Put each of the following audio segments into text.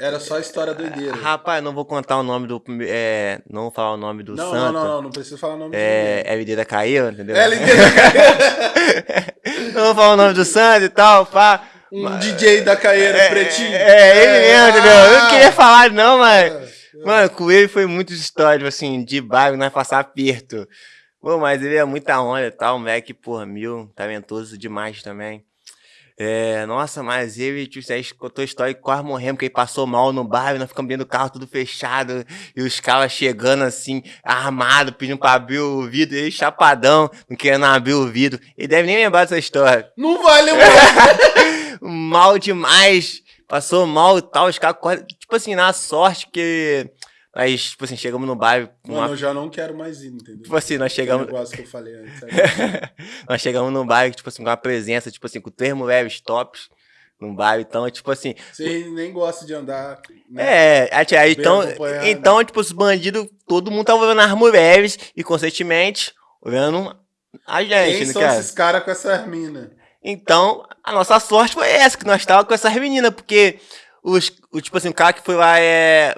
Era só história doideira. Rapaz, não vou contar o nome do. É, não vou falar o nome do não, santo. não, não, não, não precisa falar o nome É, do LD da caiu, entendeu? LD da não vou falar o nome do santo e tal, pá. Um DJ da Caeira, É, pretinho. É, ele mesmo, entendeu? Eu não Ah. queria falar, não, mas. É. Mano, com ele foi muitas histórias, assim, de bairro, nós passar aperto. Pô, mas ele é muita onda e tal, moleque, porra, mil, talentoso demais também. É, nossa, mas ele, tipo, você contou a história que quase morremos, porque ele passou mal no bairro, nós ficamos dentro do carro tudo fechado, e os caras chegando assim, armado, pedindo pra abrir o vidro, ele chapadão, não querendo abrir o vidro. Ele deve nem lembrar dessa história. Não vai lembrar. mal demais, passou mal e tal, os caras, quase- tipo assim, na sorte que nós, tipo assim, chegamos no bairro, com uma Mano, eu já não quero mais ir, entendeu? Tipo assim, nós chegamos. negócio que eu falei antes. nós chegamos num bairro, tipo assim, com uma presença, tipo assim, com três mulheres tops num bairro. Então, tipo assim. Você nem gosta de andar. Né? É, aí, Bem então, então, tipo, os bandidos, todo mundo tava olhando as mulheres e, consequentemente, olhando a gente, Quem né, são cara? esses caras com essas minas? Então, a nossa sorte foi essa, que nós tava com essas meninas, porque os, o, tipo assim, o cara que foi lá é.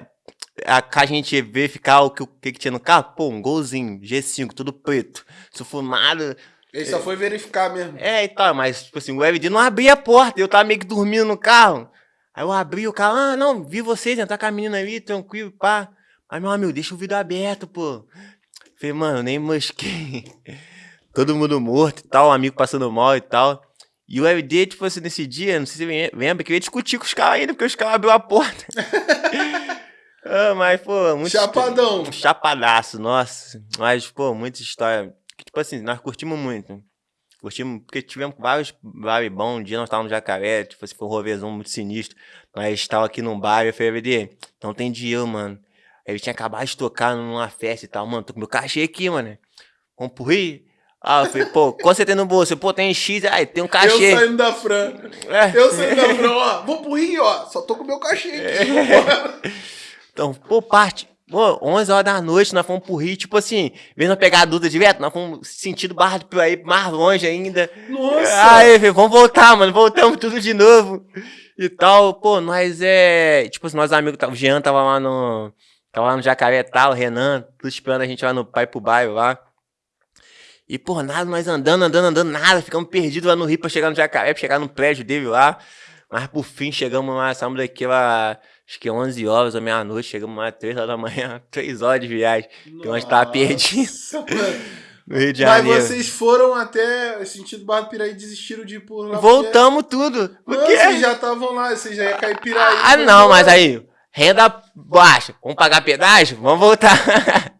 A, a gente verificar o que, o que que tinha no carro, pô, um golzinho, G5, tudo preto, sufumado. Ele só foi verificar mesmo. É, e tal, mas, tipo assim, o LD não abria a porta, eu tava meio que dormindo no carro. Aí eu abri o carro, ah, não, vi vocês entrar com a menina ali, tranquilo, pá. Mas, meu amigo, deixa o vidro aberto, pô. Falei, mano, nem mosquei. Todo mundo morto e tal, um amigo passando mal e tal. E o LD, tipo assim, nesse dia, não sei se você lembra, que eu ia discutir com os caras ainda, porque os caras abriu a porta. ah, mas, pô, muito. Chapadão. Chapadaço, nossa. Mas, pô, muita história. Tipo assim, nós curtimos muito. Curtimos, porque tivemos vários bares bons. Um dia nós estávamos no Jacaré, tipo assim, foi um rovezão muito sinistro. Nós estávamos aqui num bar, eu falei, VD, não tem dinheiro, mano. Aí ele tinha acabado de tocar numa festa e tal, mano, tô com meu cachê aqui, mano. Vamos pro Rio? Ah, eu falei, pô, quanto você tem no bolso? Eu, Pô, tem X, aí tem um cachê. Eu saindo da Fran. É. Eu saindo da Fran, ó. Vou pro Rio, ó. Só tô com meu cachê aqui. Então, pô, parte. Pô, 11 horas da noite, nós fomos pro Rio, tipo assim, vendo nós pegar a Duda direto, nós fomos sentido Barra do Piraí mais longe ainda. Nossa. Aí, velho, vamos voltar, mano, voltamos tudo de novo. E tal, pô, nós é. Tipo assim, nossos amigos, tá- o Jean tava lá no. Tava lá no Jacaré tal, o Renan, tudo esperando a gente lá no Pai pro Bairro lá. E, pô, nada, nós andando, andando, andando, nada, ficamos perdidos lá no Rio pra chegar no Jacaré, pra chegar no prédio dele lá. Mas por fim chegamos lá, saímos daqui lá, acho que 11 horas ou meia-noite, chegamos lá 3 horas da manhã, 3 horas de viagem, que nós tava perdido Nossa, mano. no Rio de Mas Janeiro. vocês foram até sentido Barra do Piraí e desistiram de ir por lá. Voltamos tudo. Porque... Por Não, quê? vocês já estavam lá, vocês já iam cair Piraí. Ah, não, mas aí, renda baixa, vamos pagar pedágio? Vamos voltar.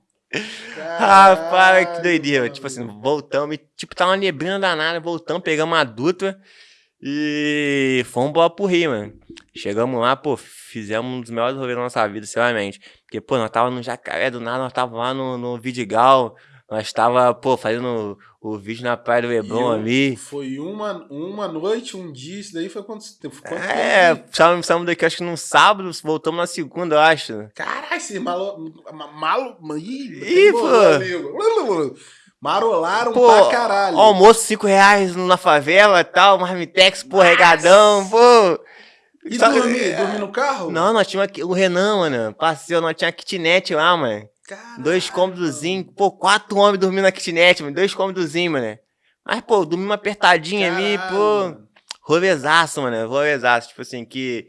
Rapaz, que doideira. Tipo assim, voltamos, e, tipo, tá uma neblina danada, voltamos, pegamos a Dutra e fomos embora pro Rio, mano. Chegamos lá, pô, fizemos um dos melhores rolês da nossa vida, sinceramente. Porque, pô, nós tava no Jacaré, do nada, nós tava lá no, no Vidigal, nós tava, pô, fazendo o, o vídeo na Praia do Leblon ali. Foi uma, uma noite, um dia, isso daí foi quanto tempo? Quanto É, saímos, daqui, acho que no sábado, voltamos na segunda, eu acho. Caralho, esse malo... ma- Malo... Ih, Ih, pô. amigo. Marolaram Pô, pra caralho. almoço 5 reais na favela e tal, marmitex, pô, regadão, pô. E Só- dormir? Dormir no carro? Não, nós tínhamos aqui, o Renan, mano, passeio, nós tínhamos kitnet lá, mano. Caralho. Dois cômodozinhos, pô, quatro homens dormindo na kitnet, mano, dois cômodozinhos, mano. Mas, pô, dormimos apertadinho ali, Caralho, pô. mano. Rolezaço, mano, rolezaço, tipo assim, que